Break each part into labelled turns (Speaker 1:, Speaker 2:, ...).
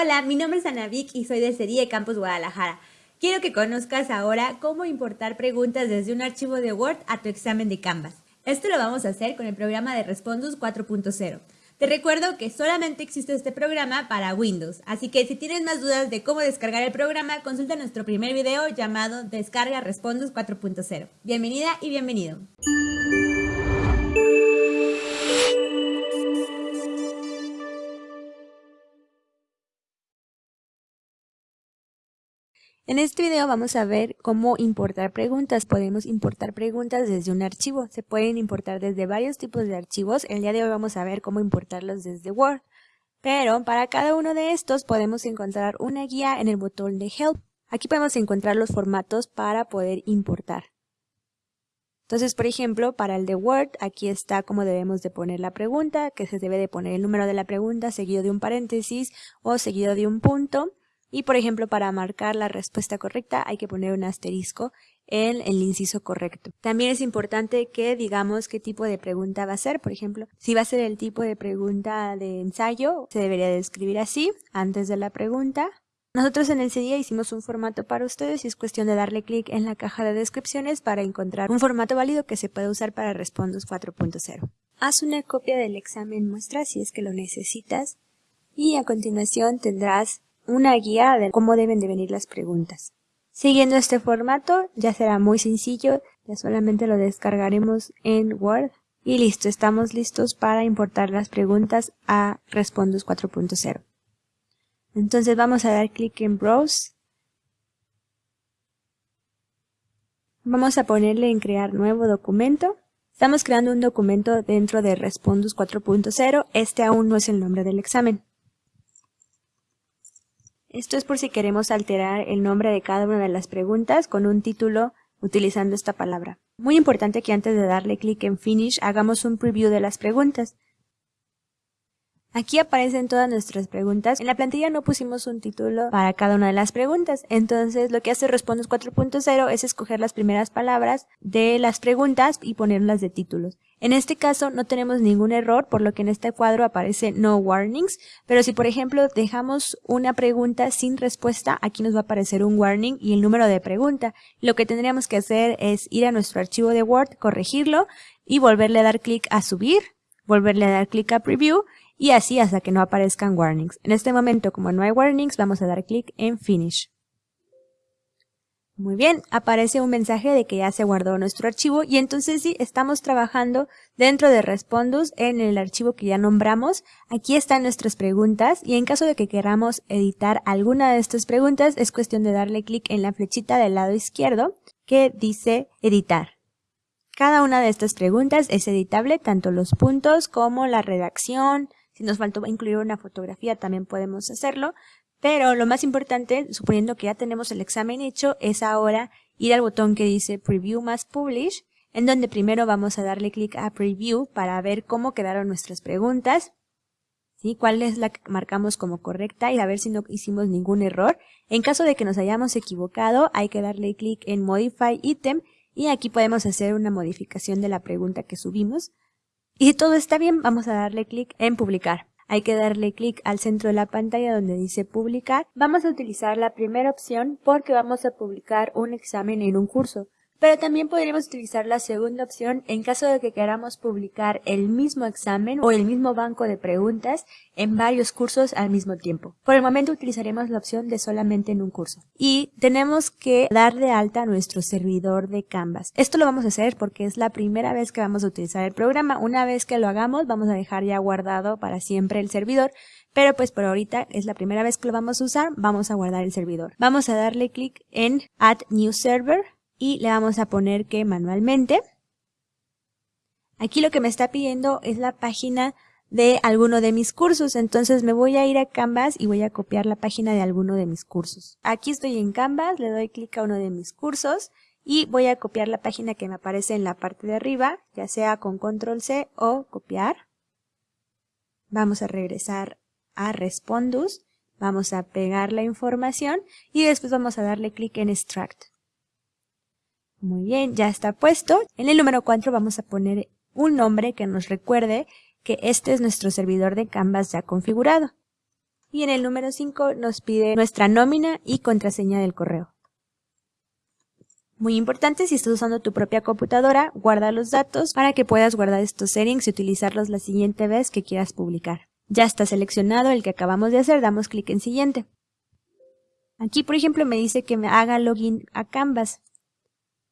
Speaker 1: Hola, mi nombre es Ana Vic y soy de Serie Campus Guadalajara. Quiero que conozcas ahora cómo importar preguntas desde un archivo de Word a tu examen de Canvas. Esto lo vamos a hacer con el programa de Respondus 4.0. Te recuerdo que solamente existe este programa para Windows, así que si tienes más dudas de cómo descargar el programa, consulta nuestro primer video llamado Descarga Respondus 4.0. Bienvenida y bienvenido. En este video vamos a ver cómo importar preguntas. Podemos importar preguntas desde un archivo. Se pueden importar desde varios tipos de archivos. El día de hoy vamos a ver cómo importarlos desde Word. Pero para cada uno de estos podemos encontrar una guía en el botón de Help. Aquí podemos encontrar los formatos para poder importar. Entonces, por ejemplo, para el de Word, aquí está cómo debemos de poner la pregunta, que se debe de poner el número de la pregunta seguido de un paréntesis o seguido de un punto. Y por ejemplo, para marcar la respuesta correcta hay que poner un asterisco en el inciso correcto. También es importante que digamos qué tipo de pregunta va a ser. Por ejemplo, si va a ser el tipo de pregunta de ensayo, se debería de escribir así, antes de la pregunta. Nosotros en el día hicimos un formato para ustedes y es cuestión de darle clic en la caja de descripciones para encontrar un formato válido que se puede usar para Respondus 4.0. Haz una copia del examen muestra si es que lo necesitas y a continuación tendrás una guía de cómo deben de venir las preguntas. Siguiendo este formato ya será muy sencillo, ya solamente lo descargaremos en Word y listo, estamos listos para importar las preguntas a Respondus 4.0. Entonces vamos a dar clic en Browse. Vamos a ponerle en crear nuevo documento. Estamos creando un documento dentro de Respondus 4.0, este aún no es el nombre del examen. Esto es por si queremos alterar el nombre de cada una de las preguntas con un título utilizando esta palabra. Muy importante que antes de darle clic en Finish hagamos un preview de las preguntas. Aquí aparecen todas nuestras preguntas. En la plantilla no pusimos un título para cada una de las preguntas. Entonces lo que hace Respondos 4.0 es escoger las primeras palabras de las preguntas y ponerlas de títulos. En este caso no tenemos ningún error, por lo que en este cuadro aparece no warnings, pero si por ejemplo dejamos una pregunta sin respuesta, aquí nos va a aparecer un warning y el número de pregunta. Lo que tendríamos que hacer es ir a nuestro archivo de Word, corregirlo y volverle a dar clic a subir, volverle a dar clic a preview y así hasta que no aparezcan warnings. En este momento, como no hay warnings, vamos a dar clic en Finish. Muy bien, aparece un mensaje de que ya se guardó nuestro archivo y entonces sí, estamos trabajando dentro de Respondus en el archivo que ya nombramos. Aquí están nuestras preguntas y en caso de que queramos editar alguna de estas preguntas es cuestión de darle clic en la flechita del lado izquierdo que dice editar. Cada una de estas preguntas es editable, tanto los puntos como la redacción, si nos faltó incluir una fotografía también podemos hacerlo, pero lo más importante, suponiendo que ya tenemos el examen hecho, es ahora ir al botón que dice Preview más Publish, en donde primero vamos a darle clic a Preview para ver cómo quedaron nuestras preguntas, ¿sí? cuál es la que marcamos como correcta y a ver si no hicimos ningún error. En caso de que nos hayamos equivocado, hay que darle clic en Modify Item y aquí podemos hacer una modificación de la pregunta que subimos. Y si todo está bien, vamos a darle clic en publicar. Hay que darle clic al centro de la pantalla donde dice publicar. Vamos a utilizar la primera opción porque vamos a publicar un examen en un curso. Pero también podríamos utilizar la segunda opción en caso de que queramos publicar el mismo examen o el mismo banco de preguntas en varios cursos al mismo tiempo. Por el momento utilizaremos la opción de solamente en un curso. Y tenemos que dar de alta nuestro servidor de Canvas. Esto lo vamos a hacer porque es la primera vez que vamos a utilizar el programa. Una vez que lo hagamos vamos a dejar ya guardado para siempre el servidor. Pero pues por ahorita es la primera vez que lo vamos a usar, vamos a guardar el servidor. Vamos a darle clic en Add New Server y le vamos a poner que manualmente. Aquí lo que me está pidiendo es la página de alguno de mis cursos, entonces me voy a ir a Canvas y voy a copiar la página de alguno de mis cursos. Aquí estoy en Canvas, le doy clic a uno de mis cursos y voy a copiar la página que me aparece en la parte de arriba, ya sea con control C o copiar. Vamos a regresar a Respondus, vamos a pegar la información y después vamos a darle clic en Extract. Muy bien, ya está puesto. En el número 4 vamos a poner un nombre que nos recuerde que este es nuestro servidor de Canvas ya configurado. Y en el número 5 nos pide nuestra nómina y contraseña del correo. Muy importante, si estás usando tu propia computadora, guarda los datos para que puedas guardar estos settings y utilizarlos la siguiente vez que quieras publicar. Ya está seleccionado el que acabamos de hacer, damos clic en siguiente. Aquí, por ejemplo, me dice que me haga login a Canvas.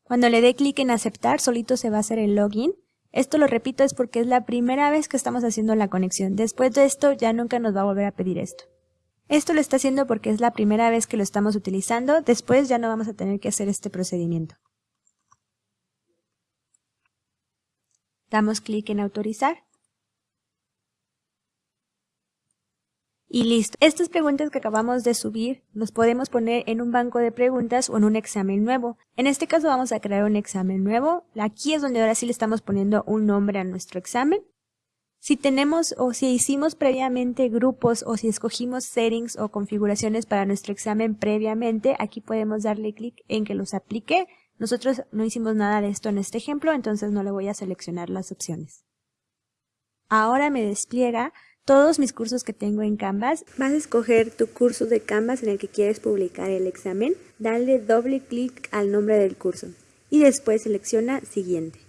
Speaker 1: Cuando le dé clic en aceptar, solito se va a hacer el login. Esto lo repito es porque es la primera vez que estamos haciendo la conexión. Después de esto ya nunca nos va a volver a pedir esto. Esto lo está haciendo porque es la primera vez que lo estamos utilizando, después ya no vamos a tener que hacer este procedimiento. Damos clic en autorizar. Y listo. Estas preguntas que acabamos de subir los podemos poner en un banco de preguntas o en un examen nuevo. En este caso vamos a crear un examen nuevo. Aquí es donde ahora sí le estamos poniendo un nombre a nuestro examen. Si tenemos o si hicimos previamente grupos o si escogimos settings o configuraciones para nuestro examen previamente, aquí podemos darle clic en que los aplique. Nosotros no hicimos nada de esto en este ejemplo, entonces no le voy a seleccionar las opciones. Ahora me despliega todos mis cursos que tengo en Canvas. Vas a escoger tu curso de Canvas en el que quieres publicar el examen, dale doble clic al nombre del curso y después selecciona Siguiente.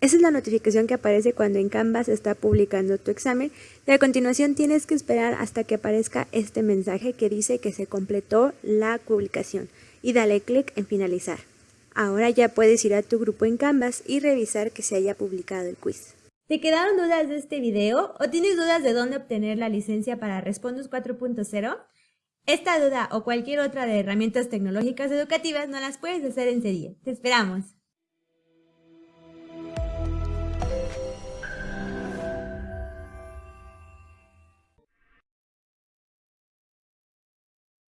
Speaker 1: Esa es la notificación que aparece cuando en Canvas está publicando tu examen y a continuación tienes que esperar hasta que aparezca este mensaje que dice que se completó la publicación y dale clic en finalizar. Ahora ya puedes ir a tu grupo en Canvas y revisar que se haya publicado el quiz. ¿Te quedaron dudas de este video o tienes dudas de dónde obtener la licencia para Respondus 4.0? Esta duda o cualquier otra de herramientas tecnológicas educativas no las puedes hacer en serie. ¡Te esperamos!